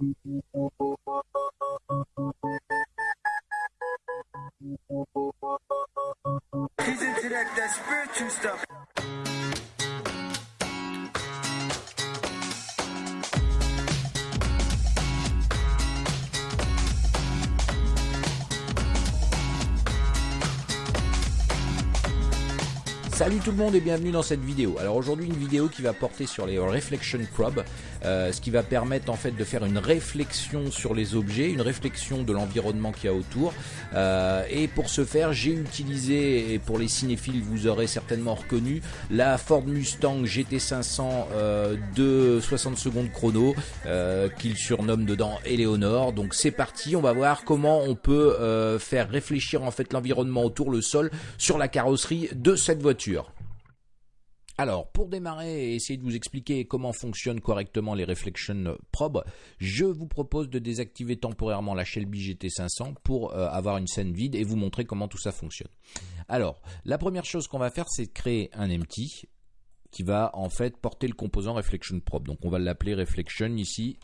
He's into that, that spiritual stuff. Salut tout le monde et bienvenue dans cette vidéo. Alors aujourd'hui une vidéo qui va porter sur les Reflection Probe, euh, ce qui va permettre en fait de faire une réflexion sur les objets, une réflexion de l'environnement qu'il y a autour. Euh, et pour ce faire j'ai utilisé, et pour les cinéphiles vous aurez certainement reconnu, la Ford Mustang GT500 euh, de 60 secondes chrono euh, qu'il surnomme dedans Eleonore. Donc c'est parti, on va voir comment on peut euh, faire réfléchir en fait l'environnement autour, le sol, sur la carrosserie de cette voiture. Alors, pour démarrer et essayer de vous expliquer comment fonctionnent correctement les Reflection Probe, je vous propose de désactiver temporairement la Shelby GT500 pour euh, avoir une scène vide et vous montrer comment tout ça fonctionne. Alors, la première chose qu'on va faire, c'est créer un empty qui va en fait porter le composant Reflection Probe. Donc, on va l'appeler Reflection ici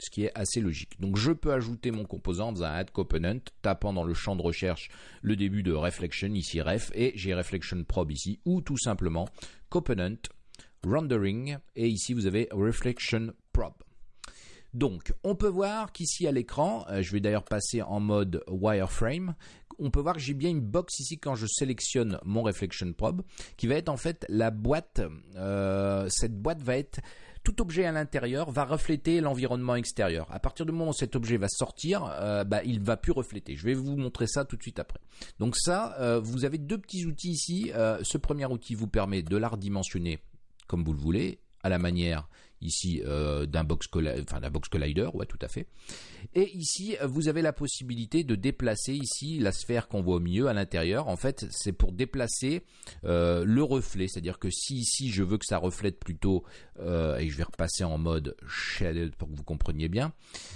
ce qui est assez logique. Donc je peux ajouter mon composant en faisant un add component, tapant dans le champ de recherche le début de reflection, ici ref, et j'ai reflection probe ici, ou tout simplement component, rendering, et ici vous avez reflection probe. Donc, on peut voir qu'ici à l'écran, euh, je vais d'ailleurs passer en mode wireframe, on peut voir que j'ai bien une box ici quand je sélectionne mon reflection probe, qui va être en fait la boîte, euh, cette boîte va être tout objet à l'intérieur va refléter l'environnement extérieur. À partir du moment où cet objet va sortir, euh, bah, il va plus refléter. Je vais vous montrer ça tout de suite après. Donc ça, euh, vous avez deux petits outils ici. Euh, ce premier outil vous permet de la redimensionner comme vous le voulez, à la manière ici euh, d'un box, enfin, box collider, ouais tout à fait. Et ici, vous avez la possibilité de déplacer ici la sphère qu'on voit au milieu à l'intérieur. En fait, c'est pour déplacer euh, le reflet, c'est-à-dire que si ici je veux que ça reflète plutôt, euh, et je vais repasser en mode shaded pour que vous compreniez bien.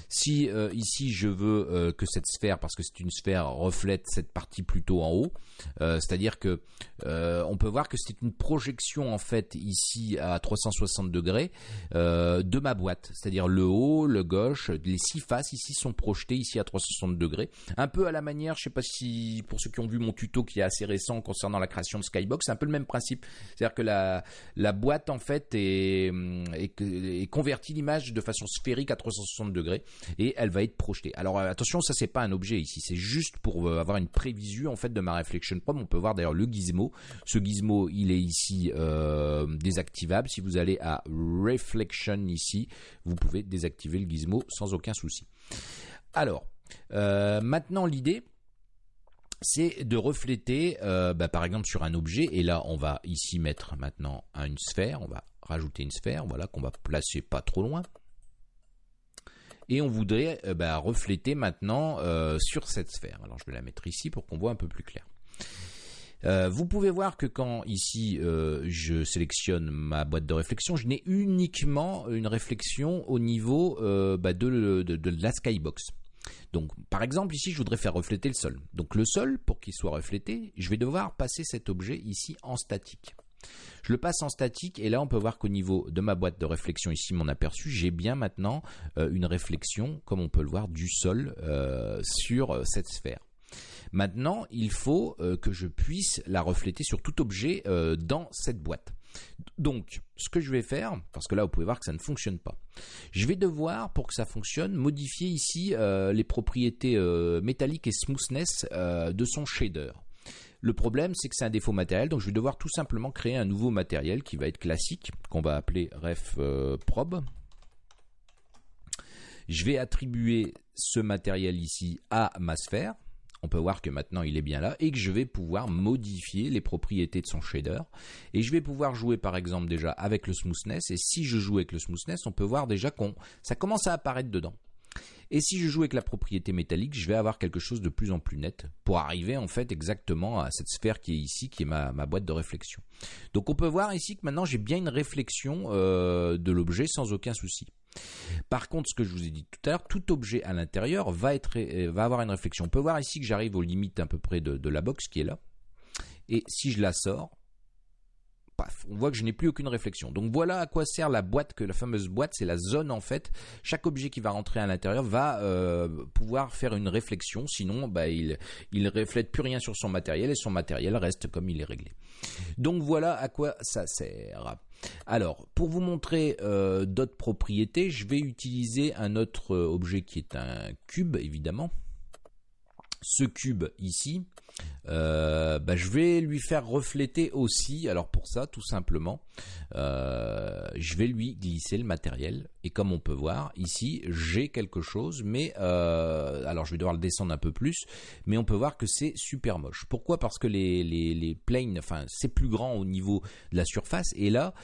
Si euh, ici je veux euh, que cette sphère, parce que c'est une sphère, reflète cette partie plutôt en haut, euh, c'est-à-dire que on peut voir que c'est une projection en fait ici à 360 degrés euh, de ma boîte, c'est-à-dire le haut, le gauche, les six faces ici sont projetées ici à 360 degrés, un peu à la manière, je sais pas si pour ceux qui ont vu mon tuto qui est assez récent concernant la création de Skybox, c'est un peu le même principe, c'est-à-dire que la, boîte en fait est, est, est convertie l'image de façon sphérique à 360 degrés et elle va être projetée. Alors euh, attention, ça c'est pas un objet ici, c'est juste pour euh, avoir une prévisu en fait de ma Reflection Probe. On peut voir d'ailleurs le gizmo. Ce gizmo, il est ici désactivable. Si vous allez à Reflection ici, vous pouvez désactiver le gizmo sans aucun souci. Alors, euh, maintenant l'idée, c'est de refléter, euh, bah, par exemple sur un objet, et là on va ici mettre maintenant une sphère, on va rajouter une sphère, voilà, qu'on va placer pas trop loin. Et on voudrait euh, bah, refléter maintenant sur cette sphère. Alors je vais la mettre ici pour qu'on voit un peu plus clair. Euh, vous pouvez voir que quand ici euh, je sélectionne ma boîte de réflexion, je n'ai uniquement une réflexion au niveau euh, bah, de, de, la skybox. Donc, par exemple, ici, je voudrais faire refléter le sol. Donc, le sol, pour qu'il soit reflété, je vais devoir passer cet objet ici en statique. Je le passe en statique et là on peut voir qu'au niveau de ma boîte de réflexion ici mon aperçu j'ai bien maintenant une réflexion comme on peut le voir du sol sur cette sphère. Maintenant, il faut euh, que je puisse la refléter sur tout objet euh, dans cette boîte. Donc, ce que je vais faire, parce que là vous pouvez voir que ça ne fonctionne pas, je vais devoir, pour que ça fonctionne, modifier ici euh, les propriétés métalliques et smoothness de son shader. Le problème, c'est que c'est un défaut matériel, donc je vais devoir tout simplement créer un nouveau matériel qui va être classique, qu'on va appeler ref probe. Je vais attribuer ce matériel ici à ma sphère on peut voir que maintenant il est bien là et que je vais pouvoir modifier les propriétés de son shader et je vais pouvoir jouer par exemple déjà avec le smoothness et si je joue avec le smoothness on peut voir déjà qu'on ça commence à apparaître dedans et si je joue avec la propriété métallique, je vais avoir quelque chose de plus en plus net pour arriver en fait exactement à cette sphère qui est ici, qui est ma, boîte de réflexion. Donc on peut voir ici que maintenant j'ai bien une réflexion euh, de l'objet sans aucun souci. Par contre, ce que je vous ai dit tout à l'heure, tout objet à l'intérieur euh, va avoir une réflexion. On peut voir ici que j'arrive aux limites à peu près de, de la box qui est là. Et si je la sors, paf, on voit que je n'ai plus aucune réflexion. Donc voilà à quoi sert la boîte, que la fameuse boîte, c'est la zone en fait. Chaque objet qui va rentrer à l'intérieur va euh, pouvoir faire une réflexion, sinon bah, il il reflète plus rien sur son matériel et son matériel reste comme il est réglé. Donc voilà à quoi ça sert. Alors, pour vous montrer euh, d'autres propriétés, je vais utiliser un autre euh, objet qui est un cube, évidemment. Ce cube ici, euh, bah, je vais lui faire refléter aussi. Alors pour ça, tout simplement, euh, je vais lui glisser le matériel. Et comme on peut voir ici, j'ai quelque chose, mais euh, alors je vais devoir le descendre un peu plus, mais on peut voir que c'est super moche. Pourquoi? Parce que les, les, planes, enfin c'est plus grand au niveau de la surface. Et là,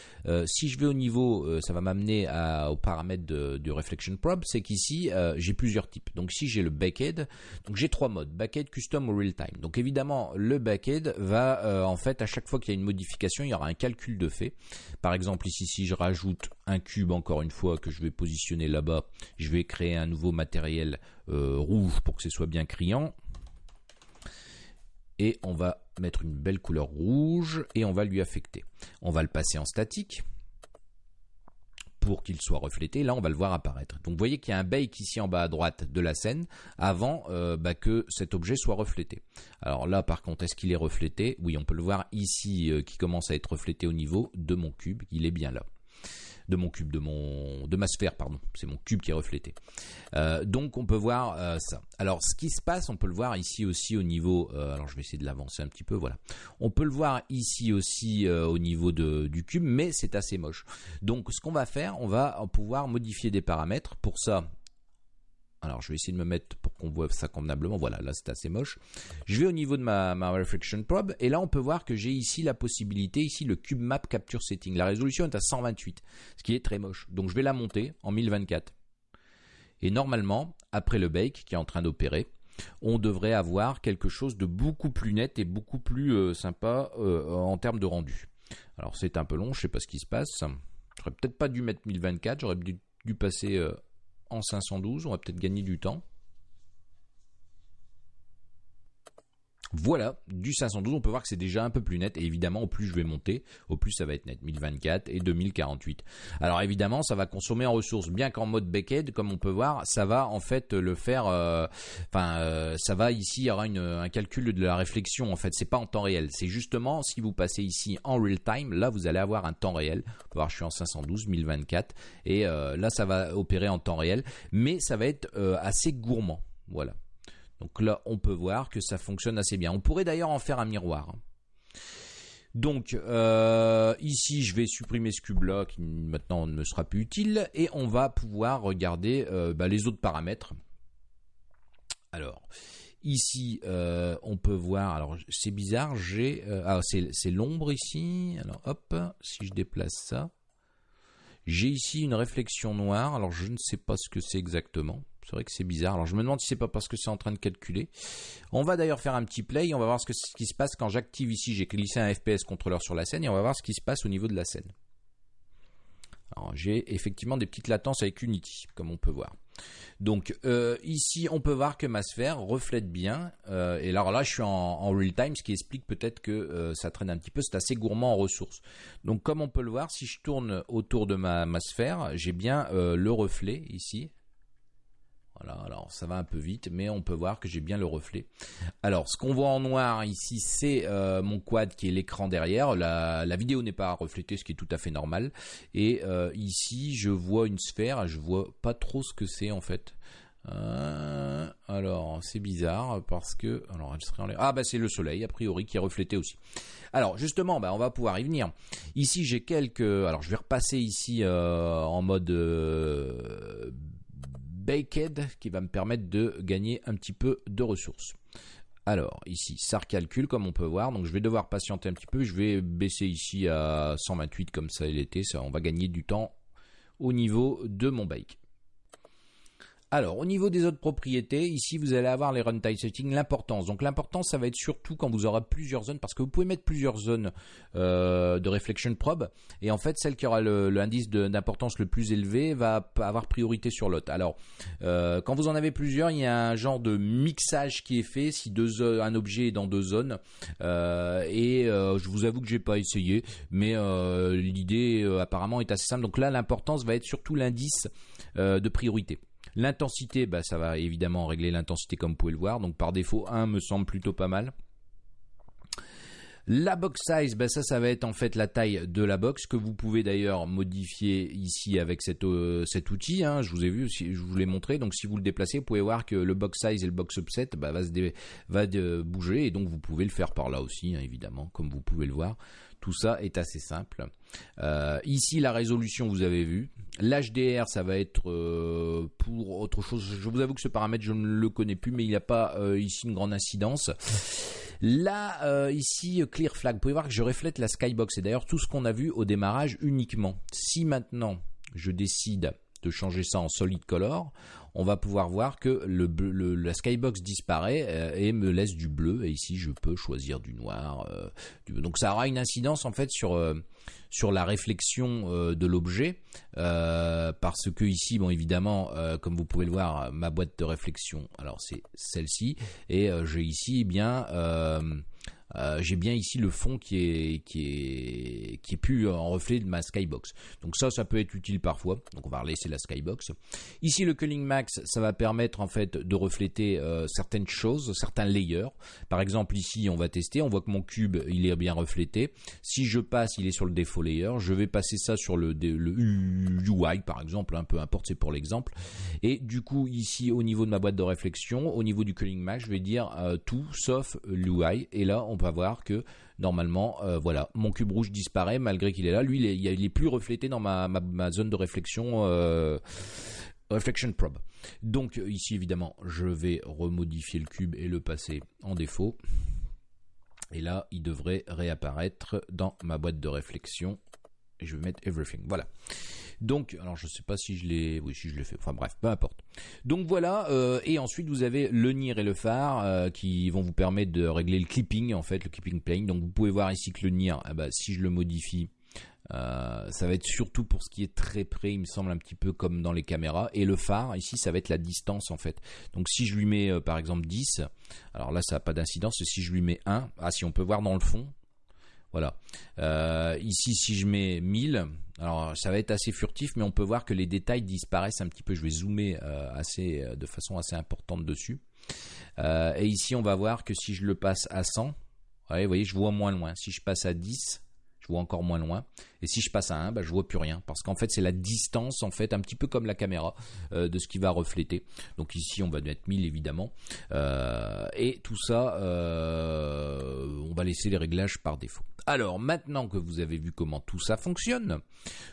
si je vais au niveau, ça va m'amener au paramètre de, du reflection probe, c'est qu'ici j'ai plusieurs types. Donc si j'ai le backhead, donc j'ai trois modes backhead, custom ou real time. Donc évidemment, le backend va euh, en fait à chaque fois qu'il y a une modification, il y aura un calcul de fait. Par exemple ici, si je rajoute un cube encore une fois que je vais positionner là-bas, je vais créer un nouveau matériel euh, rouge pour que ce soit bien criant. Et on va mettre une belle couleur rouge et on va lui affecter. On va le passer en statique pour qu'il soit reflété. Là, on va le voir apparaître. Donc, vous voyez qu'il y a un bake ici en bas à droite de la scène avant euh, bah, que cet objet soit reflété. Alors là, par contre, est-ce qu'il est reflété? Oui, on peut le voir ici euh, qui commence à être reflété au niveau de mon cube. Il est bien là de mon cube, de mon de ma sphère, pardon. C'est mon cube qui est reflété. Euh, donc on peut voir euh, ça. Alors ce qui se passe, on peut le voir ici aussi au niveau. Euh, alors je vais essayer de l'avancer un petit peu. Voilà. On peut le voir ici aussi au niveau de, du cube, mais c'est assez moche. Donc ce qu'on va faire, on va pouvoir modifier des paramètres. Pour ça, je vais essayer de me mettre pour qu'on voit ça convenablement. Voilà, là, c'est assez moche. Je vais au niveau de ma, ma Reflection Probe, et là, on peut voir que j'ai ici la possibilité, ici, le Cube Map Capture Setting. La résolution est à 128, ce qui est très moche. Donc, je vais la monter en 1024. Et normalement, après le bake qui est en train d'opérer, on devrait avoir quelque chose de beaucoup plus net et beaucoup plus euh, sympa euh, en termes de rendu. Alors, c'est un peu long, je sais pas ce qui se passe. J'aurais peut-être pas dû mettre 1024, j'aurais dû, passer... Euh, en 512, on va peut-être gagner du temps. Voilà, du 512, on peut voir que c'est déjà un peu plus net. Et évidemment, au plus je vais monter, au plus ça va être net. 1024 et 2048. Alors évidemment, ça va consommer en ressources. Bien qu'en mode backend, comme on peut voir, ça va en fait le faire. Euh, enfin, euh, ça va ici, il y aura un calcul de la réflexion. En fait, c'est pas en temps réel. C'est justement si vous passez ici en real time, là vous allez avoir un temps réel. On voir, je suis en 512, 1024, et euh, là ça va opérer en temps réel, mais ça va être assez gourmand. Voilà. Donc là, on peut voir que ça fonctionne assez bien. On pourrait d'ailleurs en faire un miroir. Donc euh, ici, je vais supprimer ce cube-là qui maintenant ne sera plus utile et on va pouvoir regarder euh, bah, les autres paramètres. Alors ici, euh, on peut voir. Alors c'est bizarre, j'ai ah c'est l'ombre ici. Alors hop, si je déplace ça, j'ai ici une réflexion noire. Alors je ne sais pas ce que c'est exactement. C'est vrai que c'est bizarre. Alors je me demande si c'est pas parce que c'est en train de calculer. On va d'ailleurs faire un petit play. On va voir ce, qui se passe quand j'active ici. J'ai glissé un FPS contrôleur sur la scène et on va voir ce qui se passe au niveau de la scène. Alors j'ai effectivement des petites latences avec Unity, comme on peut voir. Donc euh, ici, on peut voir que ma sphère reflète bien. Euh, et alors là, je suis en, real time, ce qui explique peut-être que euh, ça traîne un petit peu. C'est assez gourmand en ressources. Donc comme on peut le voir, si je tourne autour de ma sphère, j'ai bien le reflet ici. Alors ça va un peu vite, mais on peut voir que j'ai bien le reflet. Alors, ce qu'on voit en noir ici, c'est euh, mon quad qui est l'écran derrière. La, vidéo n'est pas reflétée, ce qui est tout à fait normal. Et euh, ici, je vois une sphère. Je vois pas trop ce que c'est en fait. Euh, alors, c'est bizarre parce que alors elle serait en Ah bah c'est le soleil a priori qui est reflété aussi. Alors justement, bah on va pouvoir y venir. Ici j'ai quelques. Alors je vais repasser ici en mode Baked qui va me permettre de gagner un petit peu de ressources. Alors ici, ça recalcule comme on peut voir, donc je vais devoir patienter un petit peu, je vais baisser ici à 128 comme ça il était, ça, on va gagner du temps au niveau de mon bake. Alors, au niveau des autres propriétés, ici, vous allez avoir les runtime settings, l'importance. Donc, l'importance, ça va être surtout quand vous aurez plusieurs zones, parce que vous pouvez mettre plusieurs zones euh, de reflection probe, et en fait, celle qui aura l'indice d'importance le plus élevé va avoir priorité sur l'autre. Alors, euh, quand vous en avez plusieurs, il y a un genre de mixage qui est fait si deux, un objet est dans deux zones. Euh, et je vous avoue que j'ai pas essayé, mais l'idée apparemment est assez simple. Donc là, l'importance va être surtout l'indice de priorité. L'intensité, bah, ça va évidemment régler l'intensité comme vous pouvez le voir. Donc par défaut, 1 me semble plutôt pas mal. La box size, bah ça, va être en fait la taille de la box que vous pouvez d'ailleurs modifier ici avec euh, cet outil. Hein. Je vous ai vu, je vous l'ai montré. Donc si vous le déplacez, vous pouvez voir que le box size et le box subset bah, va, va bouger et donc vous pouvez le faire par là aussi, hein, évidemment, comme vous pouvez le voir. Tout ça est assez simple. Euh, ici, la résolution, vous avez vu. L'HDR, ça va être euh, pour autre chose. Je vous avoue que ce paramètre, je ne le connais plus, mais il n'y a pas euh, ici une grande incidence. Là, ici, Clear Flag, vous pouvez voir que je reflète la skybox. Et d'ailleurs, tout ce qu'on a vu au démarrage uniquement. Si maintenant, je décide de changer ça en solid color, on va pouvoir voir que le, la skybox disparaît euh, et me laisse du bleu. Et ici, je peux choisir du noir. Euh, donc, ça aura une incidence en fait sur euh, la réflexion de l'objet, parce que ici, bon, évidemment, comme vous pouvez le voir, ma boîte de réflexion, alors c'est celle-ci, et j'ai ici eh bien euh, j'ai bien ici le fond qui est qui est qui est plus en reflet de ma skybox. Donc ça, ça peut être utile parfois. Donc on va laisser la skybox. Ici, le culling max, ça va permettre en fait de refléter euh, certaines choses, certains layers. Par exemple, ici, on va tester. On voit que mon cube, il est bien reflété. Si je passe, il est sur le défaut layer. Je vais passer ça sur le, le UI, par exemple. Un peu importe, c'est pour l'exemple. Et du coup, ici, au niveau de ma boîte de réflexion, au niveau du culling max, je vais dire euh, tout sauf l'UI. Et là, on va voir que normalement, euh, voilà, mon cube rouge disparaît malgré qu'il est là. Lui, il est, plus reflété dans ma, zone de réflexion. Euh, reflection probe. Donc ici évidemment je vais remodifier le cube et le passer en défaut. Et là il devrait réapparaître dans ma boîte de réflexion. Et je vais mettre everything. Voilà. Donc, alors je sais pas si je l'ai, oui, si je fait. Enfin bref, peu importe. Donc voilà. Euh, et ensuite vous avez le NIR et le phare euh, qui vont vous permettre de régler le clipping en fait, le clipping plane. Donc vous pouvez voir ici que le NIR, ah bah, si je le modifie, euh, ça va être surtout pour ce qui est très près, il me semble un petit peu comme dans les caméras. Et le phare, ici, ça va être la distance en fait. Donc si je lui mets par exemple 10, alors là ça n'a pas d'incidence. Si je lui mets 1, ah si on peut voir dans le fond, voilà. Euh, ici, si je mets 1000, alors ça va être assez furtif, mais on peut voir que les détails disparaissent un petit peu. Je vais zoomer euh, assez, euh, de façon assez importante dessus. et ici, on va voir que si je le passe à 100, vous voyez, je vois moins loin. Si je passe à 10, vois encore moins loin. Et si je passe à 1, bah, je vois plus rien. Parce qu'en fait, c'est la distance, en fait, un petit peu comme la caméra, euh, de ce qui va refléter. Donc ici, on va mettre 1000, évidemment. Euh, et tout ça, euh, on va laisser les réglages par défaut. Alors, maintenant que vous avez vu comment tout ça fonctionne,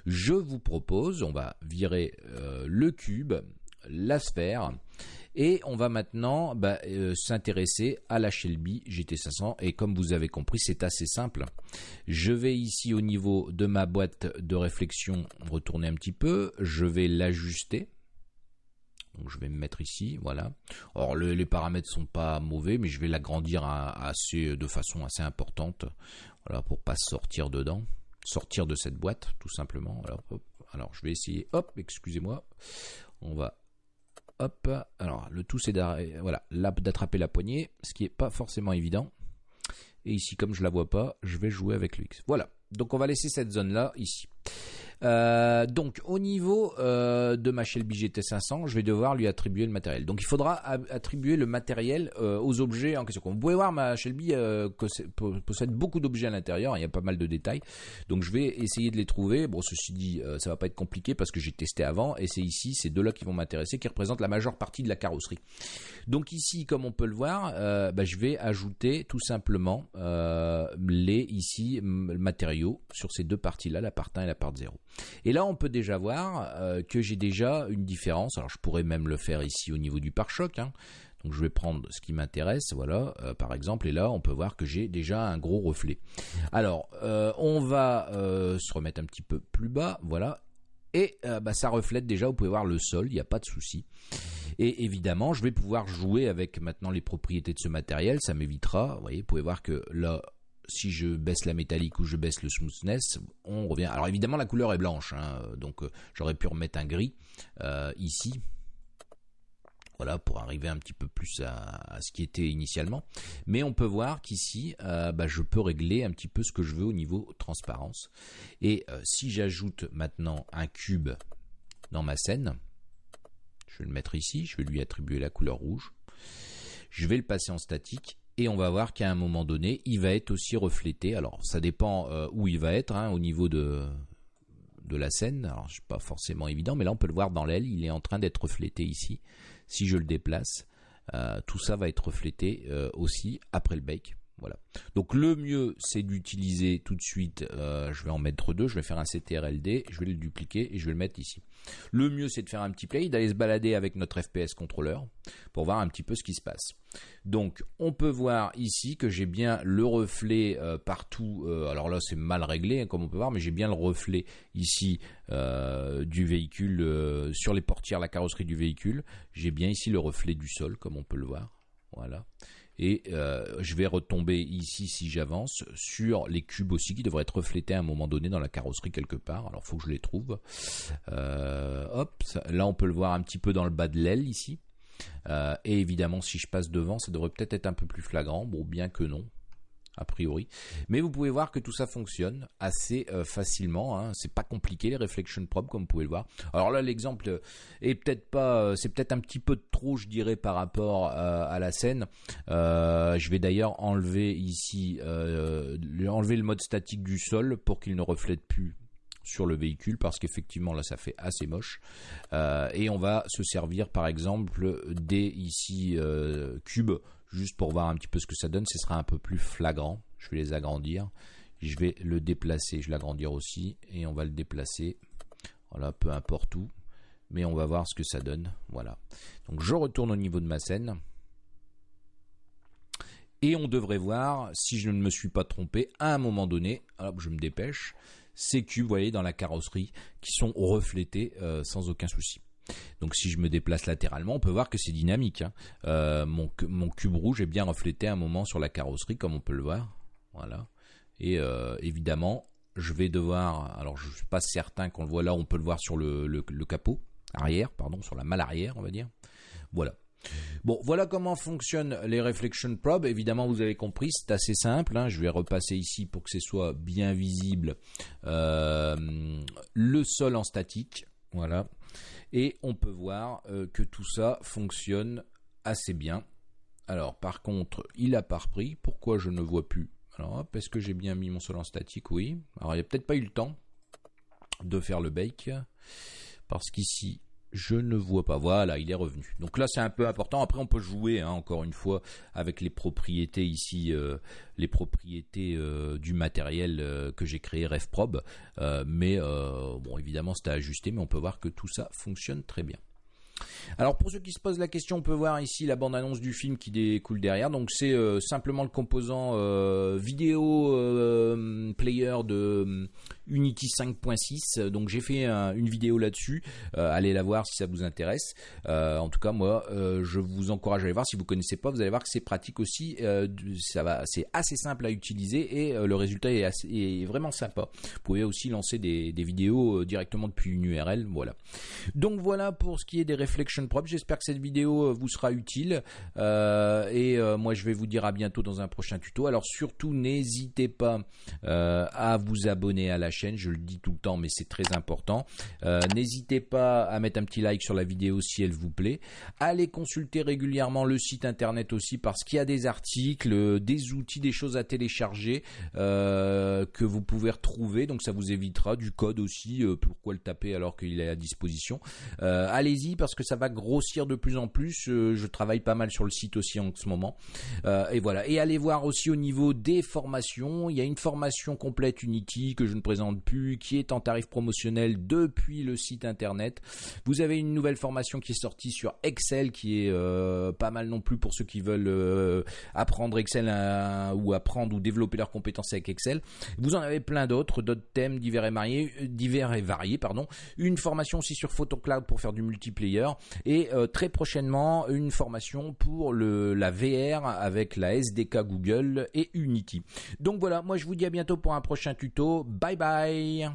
je vous propose, on va virer le cube, la sphère, et on va maintenant bah, euh, s'intéresser à la Shelby GT500. Et comme vous avez compris, c'est assez simple. Je vais ici au niveau de ma boîte de réflexion retourner un petit peu. Je vais l'ajuster. Donc je vais me mettre ici, voilà. Or les paramètres sont pas mauvais, mais je vais l'agrandir assez de façon assez importante, voilà, pour pas sortir dedans, sortir de cette boîte, tout simplement. Alors, alors je vais essayer. Hop, excusez-moi. On va hop, alors le tout c'est d'attraper la poignée, ce qui est pas forcément évident. Et ici, comme je la vois pas, je vais jouer avec le X. Voilà. Donc on va laisser cette zone là ici. Euh, donc au niveau euh, de ma Shelby GT500, je vais devoir lui attribuer le matériel. Donc il faudra attribuer le matériel euh, aux objets en question. Vous pouvez voir ma Shelby possède beaucoup d'objets à l'intérieur, il y a pas mal de détails. Donc je vais essayer de les trouver. Bon ceci dit, ça va pas être compliqué parce que j'ai testé avant et c'est ici ces deux là qui vont m'intéresser, qui représentent la majeure partie de la carrosserie. Donc ici, comme on peut le voir, bah, je vais ajouter tout simplement les ici matériaux sur ces deux parties là, la part 1 et la part 0. Et là, on peut déjà voir euh, que j'ai déjà une différence. Alors, je pourrais même le faire ici au niveau du pare-choc. Hein. Donc, je vais prendre ce qui m'intéresse, voilà, euh, par exemple. Et là, on peut voir que j'ai déjà un gros reflet. Alors, euh, on va se remettre un petit peu plus bas, voilà. Et bah, ça reflète déjà, vous pouvez voir le sol, il n'y a pas de souci. Et évidemment, je vais pouvoir jouer avec maintenant les propriétés de ce matériel. Ça m'évitera. Vous voyez, vous pouvez voir que là, si je baisse la métallique ou je baisse le smoothness, on revient. Alors évidemment, la couleur est blanche, hein, donc euh, j'aurais pu remettre un gris euh, ici. Voilà, pour arriver un petit peu plus à, ce qui était initialement. Mais on peut voir qu'ici, euh, bah, je peux régler un petit peu ce que je veux au niveau transparence. Et si j'ajoute maintenant un cube dans ma scène, je vais le mettre ici, je vais lui attribuer la couleur rouge. Je vais le passer en statique et on va voir qu'à un moment donné, il va être aussi reflété. Alors ça dépend euh, où il va être hein, au niveau de de la scène. Alors c'est pas forcément évident, mais là on peut le voir dans l'aile, il est en train d'être reflété ici. Si je le déplace, euh, tout ça va être reflété euh, aussi après le bake. Voilà. Donc le mieux, c'est d'utiliser tout de suite, euh, je vais en mettre deux, je vais faire un CTRLD, je vais le dupliquer et je vais le mettre ici. Le mieux, c'est de faire un petit play, d'aller se balader avec notre FPS contrôleur pour voir un petit peu ce qui se passe. Donc on peut voir ici que j'ai bien le reflet euh, partout, euh, alors là c'est mal réglé hein, comme on peut voir, mais j'ai bien le reflet ici du véhicule sur les portières, la carrosserie du véhicule. J'ai bien ici le reflet du sol comme on peut le voir. Voilà. Et euh, je vais retomber ici, si j'avance, sur les cubes aussi qui devraient être reflétés à un moment donné dans la carrosserie quelque part. Alors, faut que je les trouve. Euh, hop, là, on peut le voir un petit peu dans le bas de l'aile ici. Euh, et évidemment, si je passe devant, ça devrait peut-être être un peu plus flagrant. Bon, bien que non a priori. Mais vous pouvez voir que tout ça fonctionne assez euh, facilement. Hein. C'est pas compliqué les reflection probe comme vous pouvez le voir. Alors là l'exemple est peut-être pas, euh, c'est peut-être un petit peu trop, je dirais, par rapport euh, à la scène. je vais d'ailleurs enlever ici, enlever le mode statique du sol pour qu'il ne reflète plus sur le véhicule parce qu'effectivement là ça fait assez moche et on va se servir par exemple des ici cubes juste pour voir un petit peu ce que ça donne, ce sera un peu plus flagrant. Je vais les agrandir. Je vais le déplacer, je vais l'agrandir aussi, et on va le déplacer. Voilà, peu importe où. Mais on va voir ce que ça donne. Voilà. Donc je retourne au niveau de ma scène. Et on devrait voir, si je ne me suis pas trompé, à un moment donné, hop, je me dépêche, ces cubes, vous voyez, dans la carrosserie, qui sont reflétés euh, sans aucun souci. Donc si je me déplace latéralement, on peut voir que c'est dynamique. Hein. Euh, mon, cube rouge est bien reflété un moment sur la carrosserie, comme on peut le voir. Voilà. Et euh, évidemment, je vais devoir. Alors je suis pas certain qu'on le voit là. On peut le voir sur le, capot arrière, pardon, sur la malle arrière, on va dire. Voilà. Bon, voilà comment fonctionnent les Reflection Probe. Évidemment, vous avez compris, c'est assez simple. Hein. Je vais repasser ici pour que ce soit bien visible. Euh, le sol en statique, voilà. Et on peut voir euh, que tout ça fonctionne assez bien. Alors par contre, il a pas repris. Pourquoi je ne vois plus? Alors hop, est-ce que j'ai bien mis mon sol en statique? Oui. Alors il n'y a peut-être pas eu le temps de faire le bake. Parce qu'ici, je ne vois pas. Voilà, il est revenu. Donc là, c'est un peu important. Après, on peut jouer, hein, encore une fois, avec les propriétés ici, euh, les propriétés euh, du matériel euh, que j'ai créé RefProbe. mais bon, évidemment, c'est à ajuster, mais on peut voir que tout ça fonctionne très bien. Alors pour ceux qui se posent la question, on peut voir ici la bande-annonce du film qui découle derrière. Donc c'est simplement le composant vidéo player de Unity 5.6. Donc j'ai fait une vidéo là-dessus. Euh, allez la voir si ça vous intéresse. Euh, en tout cas, moi, euh, je vous encourage à aller voir. Si vous connaissez pas, vous allez voir que c'est pratique aussi. ça va, c'est assez simple à utiliser et le résultat est, est, vraiment sympa. Vous pouvez aussi lancer des, des vidéos directement depuis une URL. Voilà. Donc voilà pour ce qui est des Reflection. J'espère que cette vidéo vous sera utile. et moi, je vais vous dire à bientôt dans un prochain tuto. Alors surtout, n'hésitez pas à vous abonner à la chaîne, je le dis tout le temps, mais c'est très important. Euh, n'hésitez pas à mettre un petit like sur la vidéo si elle vous plaît. Allez consulter régulièrement le site internet aussi parce qu'il y a des articles, des outils, des choses à télécharger euh, que vous pouvez retrouver. Donc ça vous évitera du code aussi. Euh, pourquoi le taper alors qu'il est à disposition Allez-y parce que ça va grossir de plus en plus. je travaille pas mal sur le site aussi en ce moment. et voilà. Et allez voir aussi au niveau des formations. Il y a une formation complète Unity que je ne présente plus, qui est en tarif promotionnel depuis le site internet. Vous avez une nouvelle formation qui est sortie sur Excel, qui est euh, pas mal non plus pour ceux qui veulent euh, apprendre Excel ou apprendre ou développer leurs compétences avec Excel. Vous en avez plein d'autres, d'autres thèmes divers et variés, divers et variés, pardon. Une formation aussi sur PhotoCloud pour faire du multiplayer et très prochainement une formation pour le la VR avec la SDK Google et Unity. Donc voilà, moi je vous dis à bientôt pour un prochain tuto. Bye bye